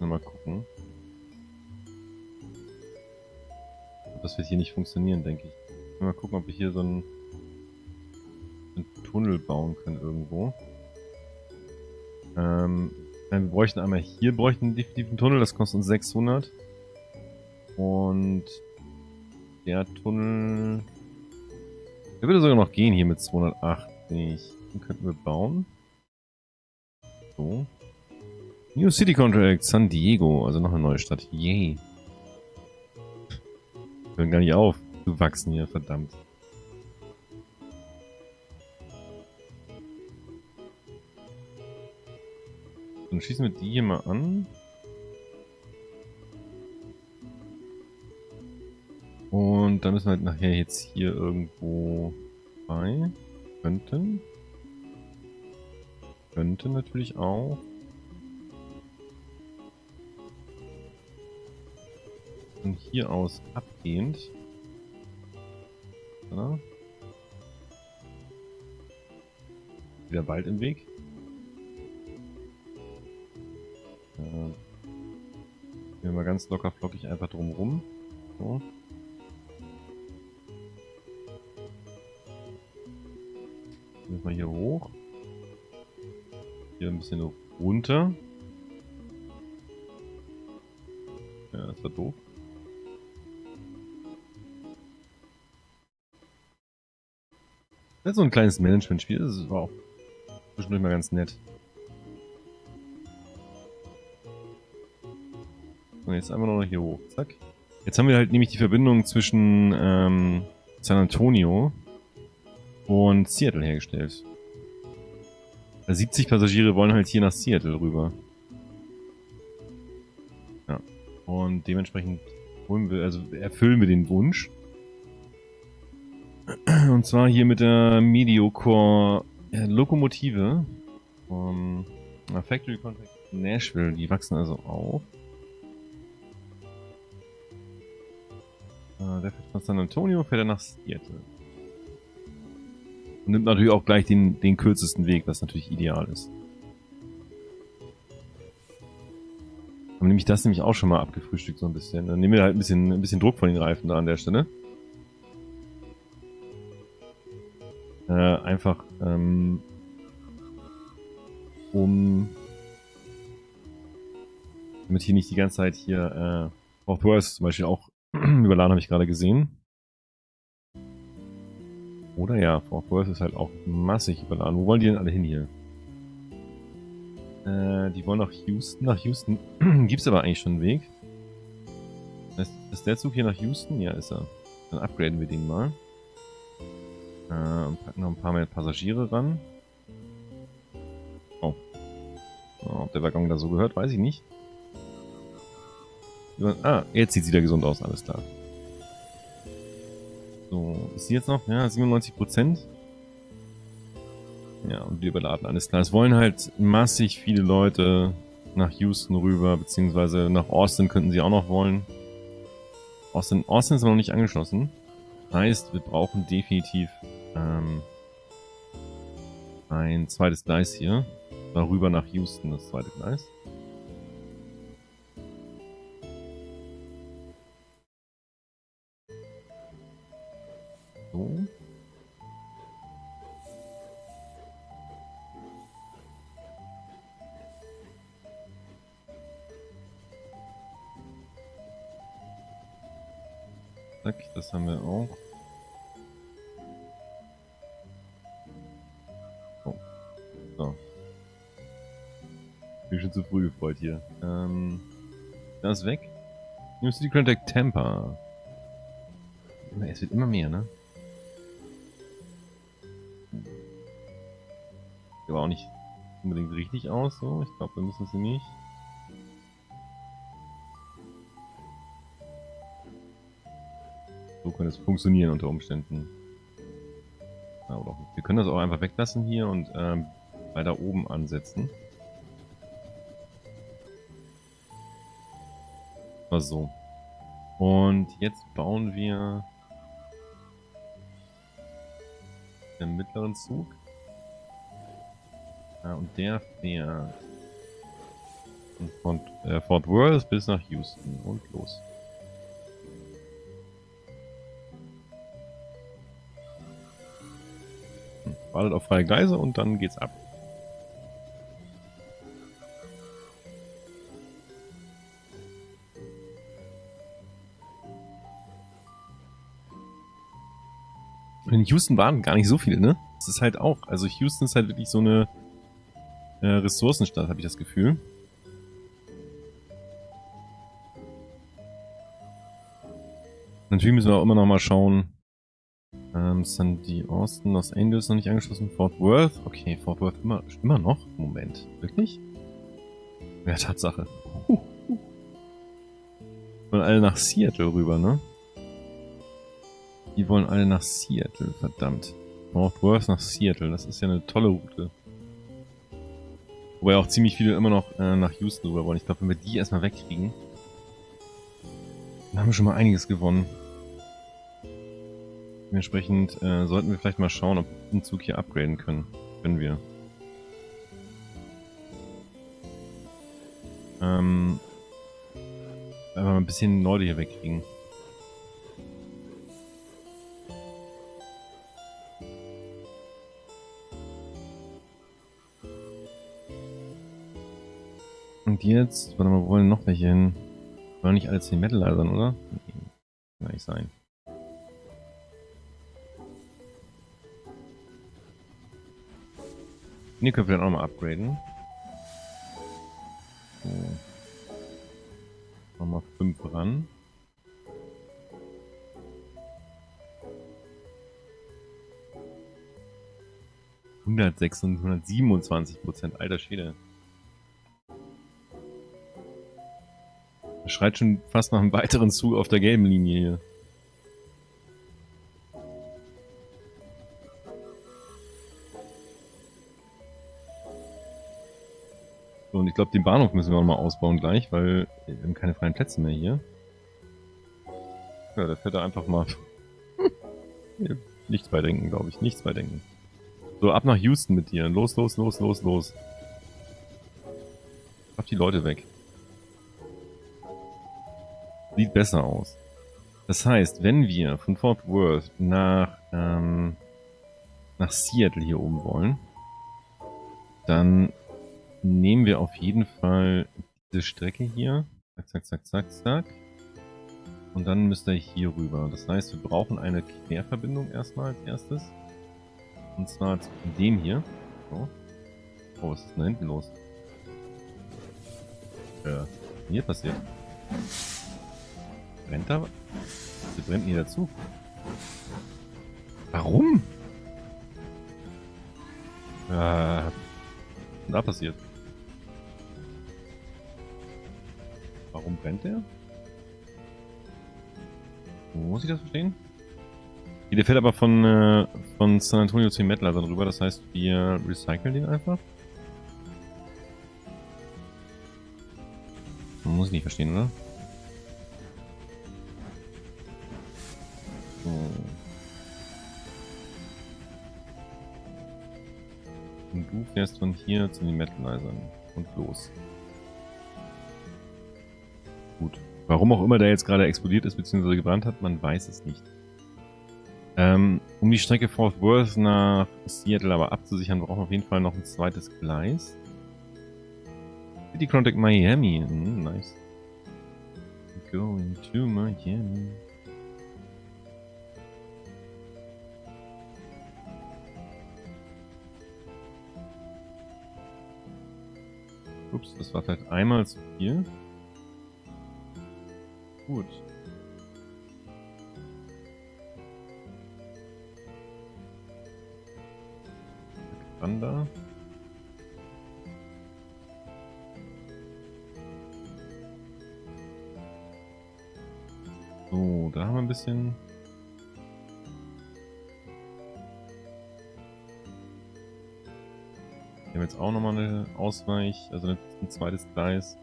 Mal gucken. Das wird hier nicht funktionieren, denke ich. Mal gucken, ob wir hier so einen, einen Tunnel bauen können irgendwo. Ähm, wir bräuchten einmal hier bräuchten definitiv einen Tunnel, das kostet uns 600. Und der Tunnel... Der würde sogar noch gehen hier mit 280. Den könnten wir bauen. So. New City Contract, San Diego, also noch eine neue Stadt. Yay. Hören gar nicht auf. Du wachsen hier, verdammt. Dann schießen wir die hier mal an. Und dann müssen wir halt nachher jetzt hier irgendwo bei. Könnten. Könnten natürlich auch. Von hier aus abgehend. Ja. Wieder bald im Weg. Äh, gehen wir mal ganz locker flockig einfach drum rum. So. Gehen wir hier hoch. Hier ein bisschen runter. Ja, das war doof. Ist so ein kleines Management-Spiel. Das war auch zwischendurch mal ganz nett. Und jetzt einfach noch hier hoch. Zack. Jetzt haben wir halt nämlich die Verbindung zwischen ähm, San Antonio und Seattle hergestellt. 70 also Passagiere wollen halt hier nach Seattle rüber. Ja. Und dementsprechend holen wir, also erfüllen wir den Wunsch. Und zwar hier mit der Mediocore Lokomotive vom Factory Contract Nashville. Die wachsen also auf. Äh, der fährt von San Antonio, fährt er nach Seattle. Und nimmt natürlich auch gleich den, den kürzesten Weg, was natürlich ideal ist. Haben nämlich das nämlich auch schon mal abgefrühstückt so ein bisschen. Dann nehmen wir halt ein bisschen, ein bisschen Druck von den Reifen da an der Stelle. Äh, einfach ähm, um damit hier nicht die ganze Zeit hier äh, auch Worth zum Beispiel auch überladen habe ich gerade gesehen. Oder ja, Fort Worth ist halt auch massig überladen. Wo wollen die denn alle hin hier? Äh, die wollen nach Houston. Nach Houston gibt es aber eigentlich schon einen Weg. Ist, ist der Zug hier nach Houston? Ja, ist er. Dann upgraden wir den mal. Äh, packen noch ein paar mehr Passagiere ran. Oh. Ob der Waggon da so gehört, weiß ich nicht. Ah, jetzt sieht sie wieder gesund aus, alles klar. So, ist sie jetzt noch? Ja, 97 Prozent. Ja, und wir überladen alles klar. Es wollen halt massig viele Leute nach Houston rüber, beziehungsweise nach Austin könnten sie auch noch wollen. Austin, Austin ist noch nicht angeschlossen. Heißt, wir brauchen definitiv ähm, ein zweites Gleis hier. Darüber nach Houston, das zweite Gleis. So. Das haben wir auch. Früh gefreut hier. Ähm, das ist weg. New City Contact Tampa. Es wird immer mehr, ne? Der auch nicht unbedingt richtig aus, so. Ich glaube, wir müssen sie nicht. So könnte es funktionieren unter Umständen. Ja, oder wir können das auch einfach weglassen hier und ähm, weiter oben ansetzen. War so. Und jetzt bauen wir den mittleren Zug. Ja, und der fährt Von äh, Fort Worth bis nach Houston und los. Hm, wartet auf freie Gleise und dann geht's ab. Houston waren gar nicht so viele, ne? Das ist halt auch, also Houston ist halt wirklich so eine äh, Ressourcenstadt, habe ich das Gefühl. Natürlich müssen wir auch immer noch mal schauen. Ähm, Sandy Austin, Los Angeles noch nicht angeschlossen. Fort Worth. Okay, Fort Worth immer, immer noch? Moment. Wirklich? Ja, Tatsache. Huh. Wollen alle nach Seattle rüber, ne? Die wollen alle nach Seattle, verdammt. Fort Worth nach Seattle, das ist ja eine tolle Route. Wobei auch ziemlich viele immer noch äh, nach Houston rüber wollen. Ich glaube, wenn wir die erstmal wegkriegen, dann haben wir schon mal einiges gewonnen. Dementsprechend äh, sollten wir vielleicht mal schauen, ob wir den Zug hier upgraden können. Können wir. Ähm, aber ein bisschen Leute hier wegkriegen. Und jetzt, warte mal, wo wollen noch welche hin? Wollen nicht alle 10 Metal lasern, oder? Nee, kann nicht sein. Hier können wir dann auch mal upgraden. So. Nochmal 5 ran. Hundertsechs und 127 Prozent, alter Schwede. Er schreit schon fast nach einem weiteren Zug auf der gelben Linie hier. So, und ich glaube, den Bahnhof müssen wir auch mal ausbauen gleich, weil wir haben keine freien Plätze mehr hier. Ja, da fährt er einfach mal... Nichts bei denken, glaube ich. Nichts bei denken. So, ab nach Houston mit dir. Los, los, los, los, los. Mach die Leute weg. Sieht besser aus. Das heißt, wenn wir von Fort Worth nach, ähm, nach Seattle hier oben wollen, dann nehmen wir auf jeden Fall diese Strecke hier. Zack, zack, zack, zack, zack. Und dann müsst ihr hier rüber. Das heißt, wir brauchen eine Querverbindung erstmal als erstes. Und zwar zu dem hier. So. Oh, was ist denn da hinten los? Äh, hier passiert. Brennt da? Sie brennt nie dazu. Warum? Äh, was ist da passiert? Warum brennt der? Muss ich das verstehen? Der fährt aber von, äh, von San Antonio zu Mettler darüber, das heißt, wir recyceln den einfach. Muss ich nicht verstehen, oder? Und du fährst von hier zu den Metalizern. Und los. Gut. Warum auch immer der jetzt gerade explodiert ist bzw. gebrannt hat, man weiß es nicht. Ähm, um die Strecke Fort Worth nach Seattle aber abzusichern, brauchen wir auf jeden Fall noch ein zweites Gleis. City Contact Miami. Mm, nice. Going to Miami. Ups, das war vielleicht einmal zu viel. Gut. Wander. So, da haben wir ein bisschen Haben jetzt auch nochmal eine Ausweich, also ein zweites Gleis.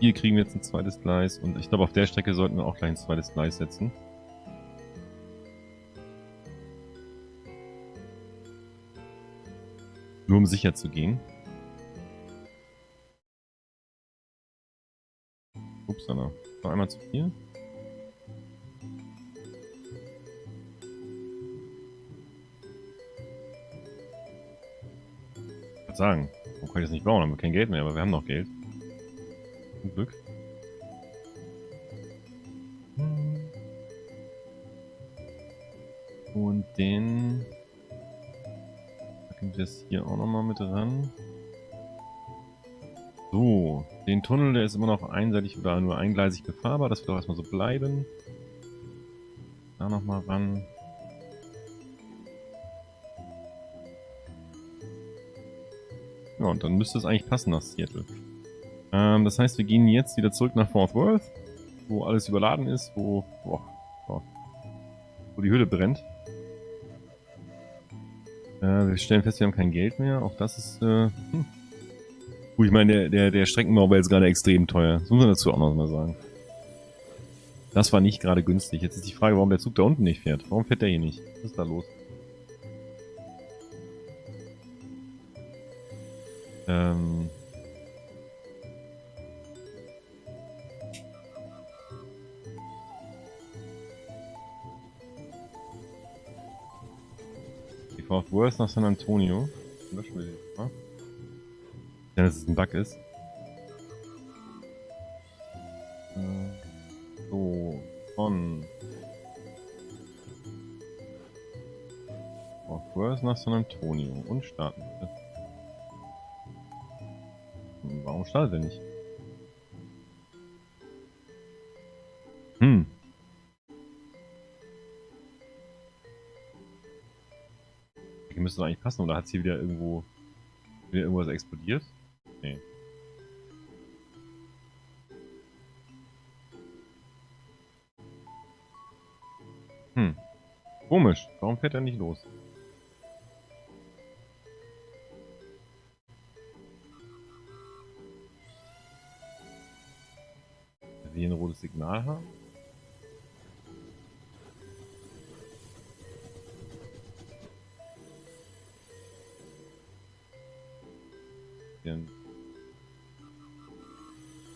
Hier kriegen wir jetzt ein zweites Gleis und ich glaube, auf der Strecke sollten wir auch gleich ein zweites Gleis setzen. Nur um sicher zu gehen. Upsala, war einmal zu viel. Sagen, warum kann ich das nicht bauen? Haben wir kein Geld mehr, aber wir haben noch Geld. Zum Glück. Und den packen wir das hier auch nochmal mit ran. So, den Tunnel, der ist immer noch einseitig oder nur eingleisig befahrbar. Das wird auch erstmal so bleiben. Da nochmal ran. Ja, und dann müsste es eigentlich passen nach Seattle. Ähm, das heißt, wir gehen jetzt wieder zurück nach Fort Worth, wo alles überladen ist, wo, boah, boah, wo die Hütte brennt. Äh, wir stellen fest, wir haben kein Geld mehr. Auch das ist, äh, hm. Gut, ich meine, der, der, der Streckenbau war jetzt gerade extrem teuer. Das muss man dazu auch noch mal sagen. Das war nicht gerade günstig. Jetzt ist die Frage, warum der Zug da unten nicht fährt. Warum fährt der hier nicht? Was ist da los? Worth nach San Antonio. Löschen wir die mal. Ja, dass es ein Bug ist. Äh, so, von Fort Worth nach San Antonio und starten bitte. Warum startet er nicht? Müsste eigentlich passen, oder hat sie wieder irgendwo wieder irgendwas explodiert? Nee. Hm. Komisch. Warum fährt er nicht los? wir ein rotes Signal haben. Wir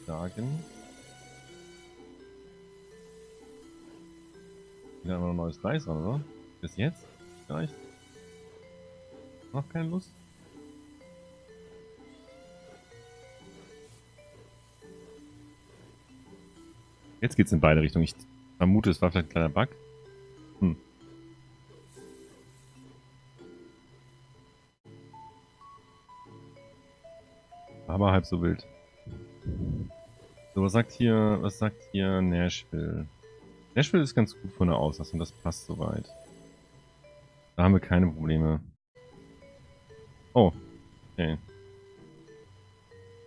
sagen. Wieder einmal ein neues Gleis an, oder? Bis jetzt? Vielleicht? Noch keine Lust? Jetzt geht's in beide Richtungen. Ich vermute, es war vielleicht ein kleiner Bug. Aber halb so wild. So, was sagt hier, was sagt hier Nashville? Nashville ist ganz gut von der Auslastung, das passt soweit. Da haben wir keine Probleme. Oh, okay.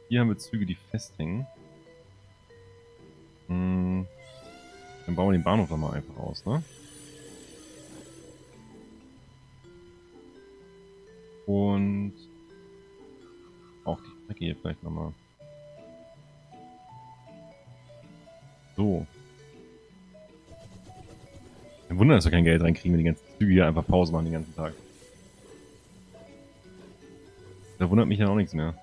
Hier haben wir Züge, die festhängen. Hm. Dann bauen wir den Bahnhof doch mal einfach aus, ne? Und auch die Strecke hier vielleicht nochmal. So. Kein Wunder, dass wir kein Geld reinkriegen, wenn die ganzen Züge hier einfach Pause machen den ganzen Tag. Da wundert mich ja auch nichts mehr.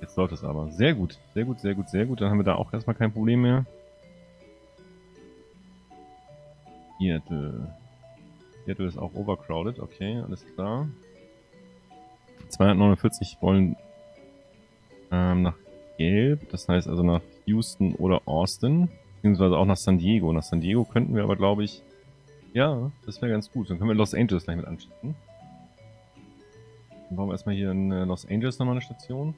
Jetzt läuft es aber. Sehr gut, sehr gut, sehr gut, sehr gut. Dann haben wir da auch erstmal kein Problem mehr. Seattle. Seattle ist auch overcrowded, okay, alles klar. 249 wollen ähm, nach Gelb, das heißt also nach Houston oder Austin, beziehungsweise auch nach San Diego. Nach San Diego könnten wir aber, glaube ich, ja, das wäre ganz gut. Dann können wir Los Angeles gleich mit anschließen. Dann bauen wir erstmal hier in äh, Los Angeles nochmal eine Station.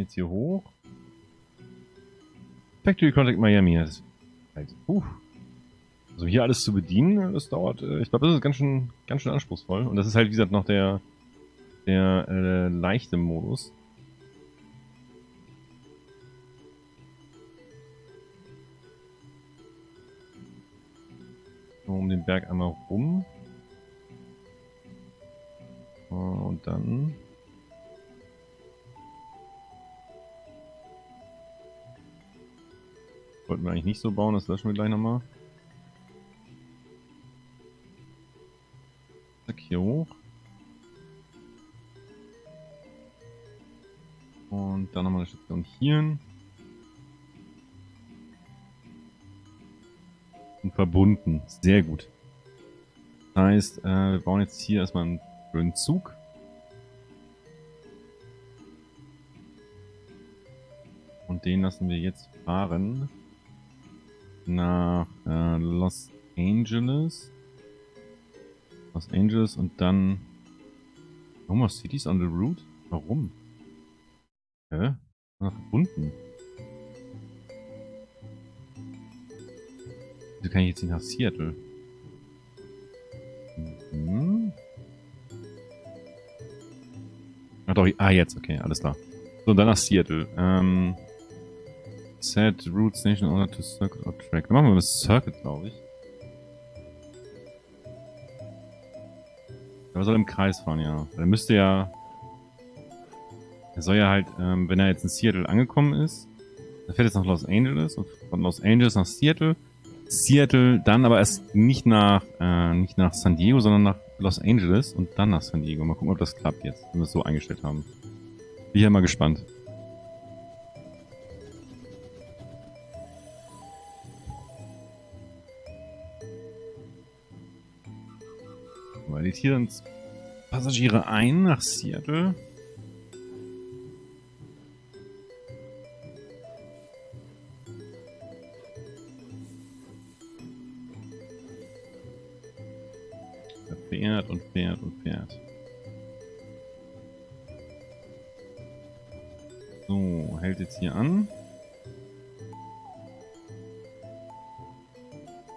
Jetzt hier hoch. Factory Contact Miami. Das ist halt, uh. Also hier alles zu bedienen, das dauert, äh, ich glaube, das ist ganz schön, ganz schön anspruchsvoll. Und das ist halt, wie gesagt, noch der, der äh, leichte Modus. um den Berg einmal rum. und dann... Wollten wir eigentlich nicht so bauen, das löschen wir gleich nochmal. Zack, hier hoch. Und dann nochmal eine Station hier. Und verbunden. Sehr gut. Das heißt, äh, wir bauen jetzt hier erstmal einen schönen Zug. Und den lassen wir jetzt fahren nach äh, Los Angeles. Los Angeles und dann Oklahoma Cities on the route? Warum? Hä? Verbunden. Wieso kann ich jetzt nicht nach Seattle? Mhm. Ach doch, ah jetzt, okay, alles klar. So, dann nach Seattle. Ähm, set route station order to circuit or track. Dann machen wir das Circuit, glaube ich. Aber soll im Kreis fahren, ja. Er müsste ja... Er soll ja halt, ähm, wenn er jetzt in Seattle angekommen ist, er fährt jetzt nach Los Angeles und von Los Angeles nach Seattle. Seattle, dann aber erst nicht nach, äh, nicht nach San Diego, sondern nach Los Angeles und dann nach San Diego. Mal gucken, ob das klappt jetzt, wenn wir es so eingestellt haben. Bin ja mal gespannt. Weil hier dann Passagiere ein nach Seattle. Er fährt und fährt und fährt. So, hält jetzt hier an.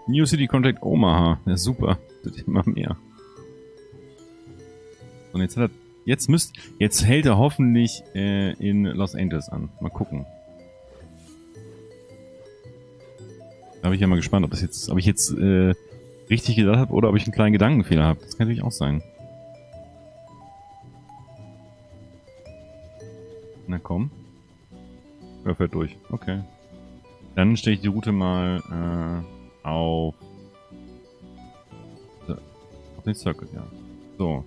New City Contact Omaha. Ja, super. Das immer mehr. Und jetzt hat er, jetzt müsst, jetzt hält er hoffentlich äh, in Los Angeles an. Mal gucken. Da bin ich ja mal gespannt, ob das jetzt, ob ich jetzt äh, richtig gedacht habe oder ob ich einen kleinen Gedankenfehler habe. Das kann natürlich auch sein. Na komm. Er fährt durch. Okay. Dann stelle ich die Route mal äh, auf, auf den Circuit, ja. So.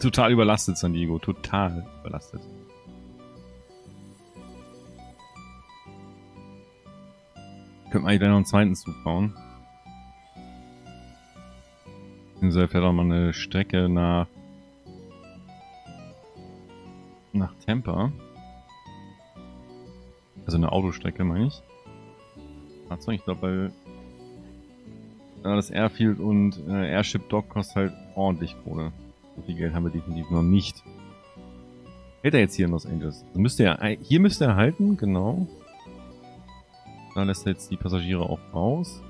Total überlastet, San Diego. Total überlastet. Könnten wir eigentlich noch einen zweiten Zug bauen. Beziehungsweise fährt auch mal eine Strecke nach nach Tampa. Also eine Autostrecke, meine ich. Fahrzeug, ich glaube, weil das Airfield und äh, Airship Dock kostet halt ordentlich Kohle. So viel Geld haben wir definitiv noch nicht. Hält er jetzt hier in Los Angeles? Müsste er, hier müsste er halten, genau. Da lässt er jetzt die Passagiere auch raus.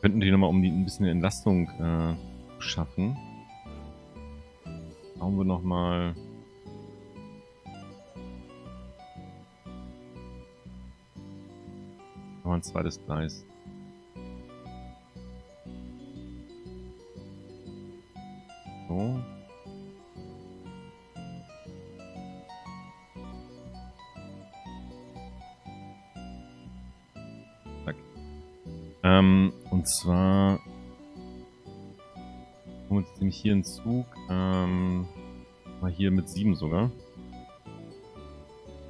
Könnten die nochmal, um die ein bisschen Entlastung äh, schaffen. Bauen wir nochmal... Noch ein zweites Gleis. Zwar kommen wir nämlich hier in Zug, ähm, mal hier mit 7 sogar.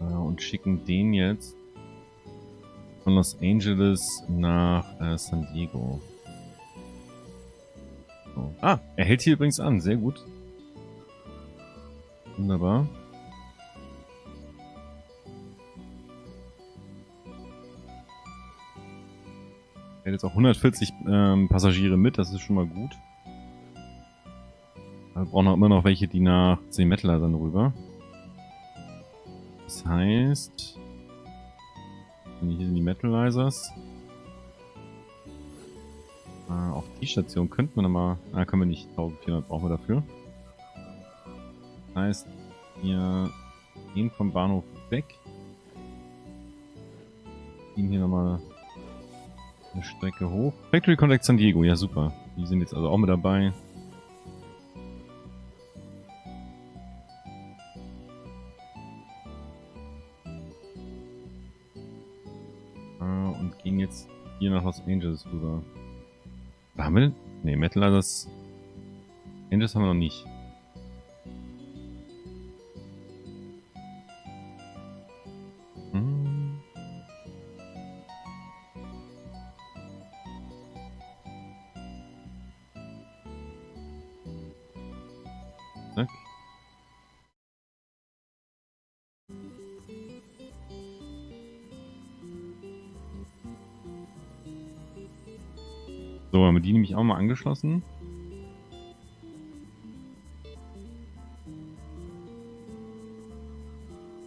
Äh, und schicken den jetzt von Los Angeles nach äh, San Diego. So. Ah, er hält hier übrigens an. Sehr gut. Wunderbar. Jetzt auch 140 ähm, Passagiere mit. Das ist schon mal gut. Wir brauchen auch immer noch welche, die nach 10 Metaller dann rüber. Das heißt... Hier sind die Metalizers. Äh, auf die Station könnten wir nochmal... Ah, können wir nicht. 1400 brauchen wir dafür. Das heißt, Wir gehen vom Bahnhof weg. Gehen hier nochmal eine Strecke hoch. Factory Contact San Diego, ja super. Die sind jetzt also auch mit dabei. Äh, und gehen jetzt hier nach Los Angeles rüber. Haben wir? Ne, Metal Others. Angeles haben wir noch nicht. Mal angeschlossen.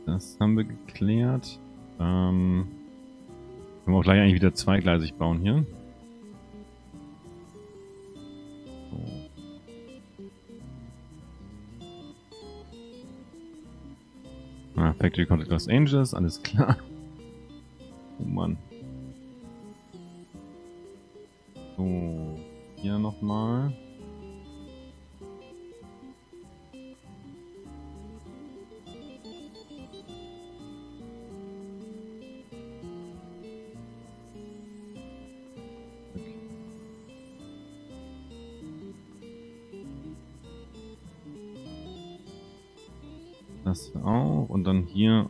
Das haben wir geklärt. Ähm, können wir auch gleich eigentlich wieder zweigleisig bauen hier. Ah, Factory Contact Los Angeles, alles klar. Oh Mann. So, hier nochmal. Das auch. Und dann hier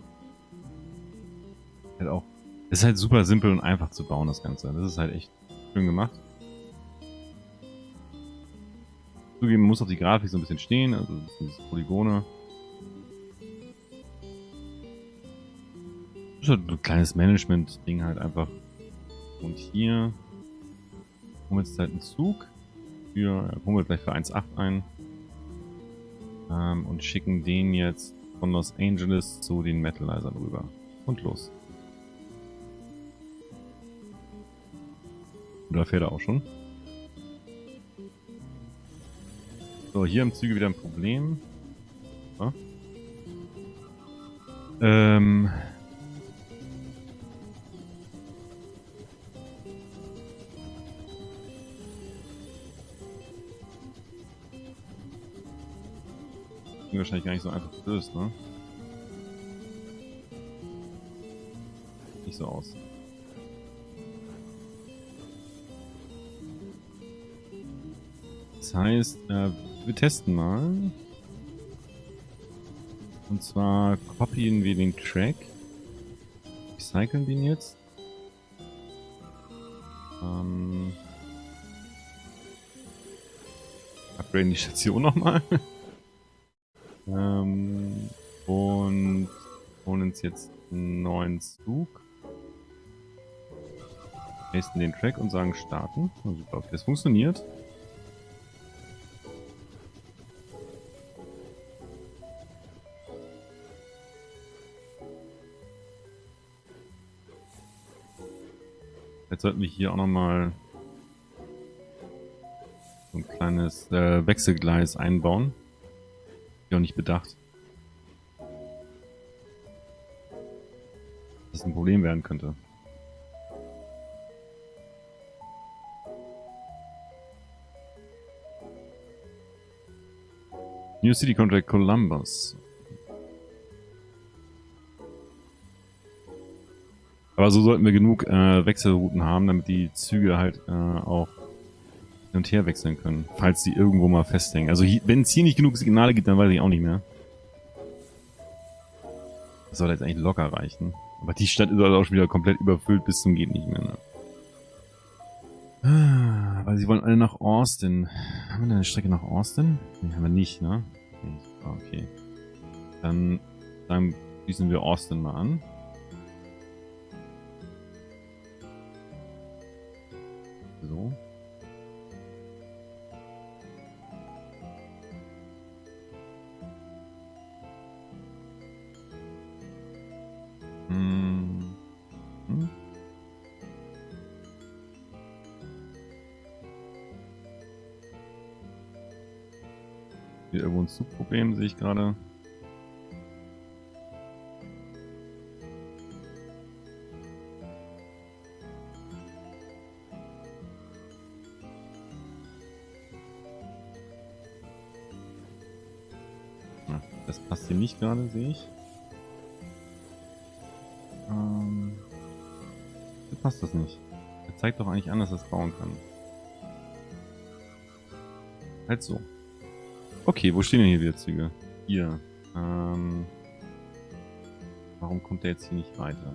halt auch. Ist halt super simpel und einfach zu bauen, das Ganze. Das ist halt echt schön gemacht. Zugeben muss auf die Grafik so ein bisschen stehen, also diese Polygone. Das ist halt ein kleines Management-Ding halt einfach. Und hier holen wir jetzt halt einen Zug. Für, holen wir gleich für 1,8 ein. Ähm, und schicken den jetzt von Los Angeles zu den Metalizern rüber. Und los. Oder fährt er auch schon? So, hier im Züge wieder ein Problem. So. Ähm. wahrscheinlich gar nicht so einfach gelöst, ne? Nicht so aus. Das heißt, äh, wir testen mal. Und zwar kopieren wir den Track. Recyceln den jetzt. Ähm, upgraden die Station nochmal. ähm, und holen uns jetzt einen neuen Zug. Pasten den Track und sagen starten. Super, okay, das funktioniert. Sollten wir hier auch nochmal so ein kleines äh, Wechselgleis einbauen. Hier auch nicht bedacht. Dass das ein Problem werden könnte. New City Contract Columbus. Aber so sollten wir genug äh, Wechselrouten haben, damit die Züge halt äh, auch hin und her wechseln können, falls sie irgendwo mal festhängen. Also wenn es hier nicht genug Signale gibt, dann weiß ich auch nicht mehr. Das soll jetzt eigentlich locker reichen. Aber die Stadt ist halt auch schon wieder komplett überfüllt bis zum geht nicht mehr. Ne? Ah, weil sie wollen alle nach Austin. Haben wir da eine Strecke nach Austin? Ne, haben wir nicht, ne? Okay. Dann, dann schließen wir Austin mal an. hier irgendwo ein Zugproblem, sehe ich gerade. Hm, das passt hier nicht gerade, sehe ich. Ähm, da passt das nicht. Er zeigt doch eigentlich an, dass er es bauen kann. Halt so. Okay, wo stehen denn hier wieder Züge? Hier. Ähm, warum kommt der jetzt hier nicht weiter?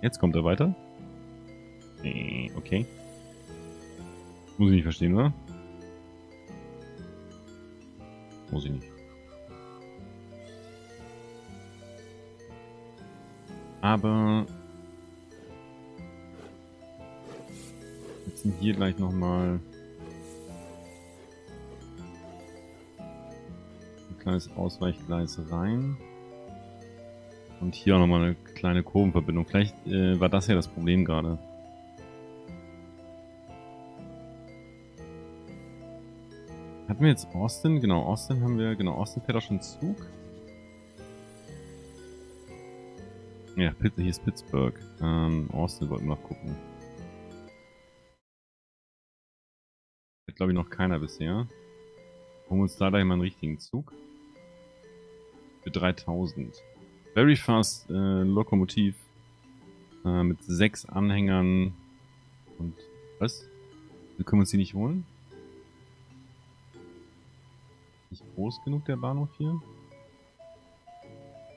Jetzt kommt er weiter. Okay. Muss ich nicht verstehen, oder? Muss ich nicht. Aber... Jetzt sind hier gleich nochmal... Ein kleines Ausweichgleis rein. Und hier auch nochmal eine kleine Kurvenverbindung. Vielleicht äh, war das ja das Problem gerade. Hatten wir jetzt Austin? Genau, Austin haben wir. Genau, Austin fährt auch schon Zug. Ja, hier ist Pittsburgh. Ähm, Austin wollten wir noch gucken. Hat glaube ich noch keiner bisher. Holen wir uns da gleich mal einen richtigen Zug. Für 3000. Very Fast äh, Lokomotiv äh, mit sechs Anhängern und was? Wir können uns die nicht holen? Nicht groß genug der Bahnhof hier?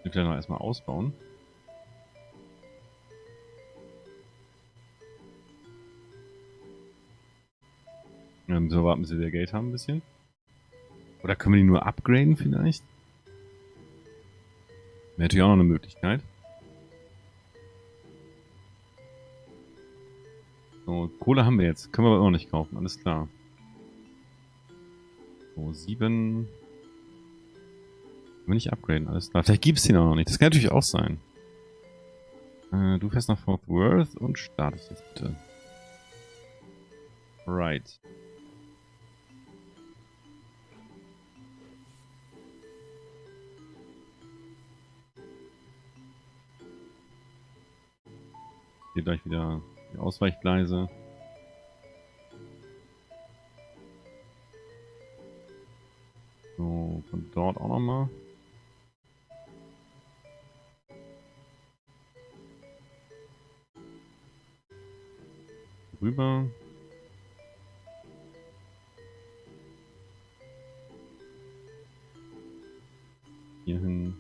Will vielleicht noch erstmal ausbauen. Ja, müssen wir warten, bis wir wieder Geld haben ein bisschen. Oder können wir die nur upgraden vielleicht? Wäre natürlich auch noch eine Möglichkeit. So, Kohle haben wir jetzt. Können wir aber auch nicht kaufen, alles klar. So, sieben. Wir nicht upgraden, alles klar. Vielleicht gibt es den auch noch nicht. Das kann natürlich auch sein. Äh, du fährst nach Fort Worth und startest jetzt bitte. Right. Hier gleich wieder die Ausweichgleise. Dort auch nochmal. Rüber. Hier hin.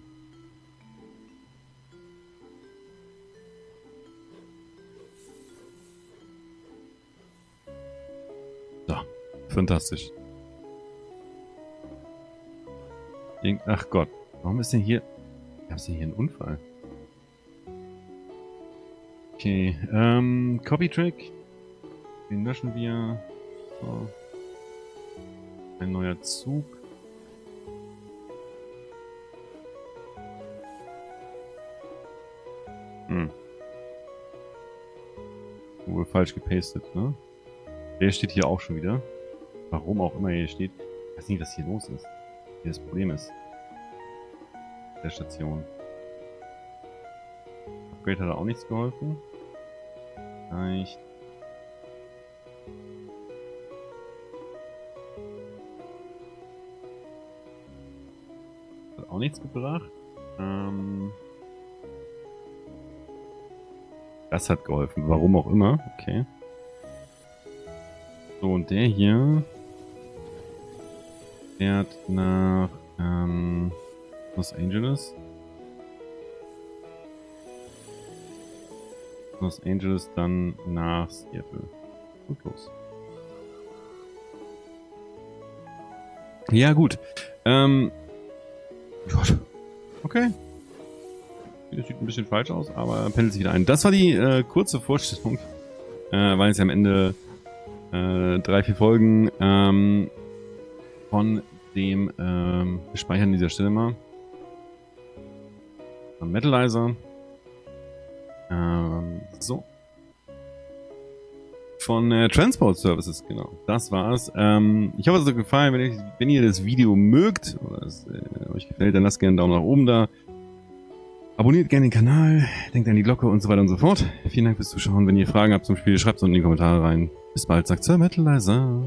Fantastisch. Ach Gott, warum ist denn hier... Gab es denn hier einen Unfall? Okay, ähm, Copy-Track. Den löschen wir. So. Ein neuer Zug. Hm. Wohl falsch gepastet, ne? Der steht hier auch schon wieder. Warum auch immer hier steht. Ich weiß nicht, was hier los ist. Wie das Problem ist. Der Station. Upgrade hat auch nichts geholfen. Vielleicht. Hat auch nichts gebracht. Ähm das hat geholfen. Warum auch immer. Okay. So, und der hier fährt nach ähm, Los Angeles. Los Angeles dann nach Seattle. Und los. Ja, gut. Ähm, okay. Das sieht ein bisschen falsch aus, aber pendelt sich wieder ein. Das war die äh, kurze Vorstellung, äh, weil es ja am Ende äh, drei, vier Folgen ähm, von dem, ähm, wir speichern an dieser Stelle mal. Metalizer. Ähm, so. von äh, Transport Services, genau. Das war's. Ähm, ich hoffe, es hat euch gefallen. Wenn, ich, wenn ihr das Video mögt oder es äh, euch gefällt, dann lasst gerne einen Daumen nach oben da. Abonniert gerne den Kanal, denkt an die Glocke und so weiter und so fort. Vielen Dank fürs Zuschauen. Wenn ihr Fragen habt zum Spiel, schreibt es unten in die Kommentare rein. Bis bald, sagt Sir Metalizer.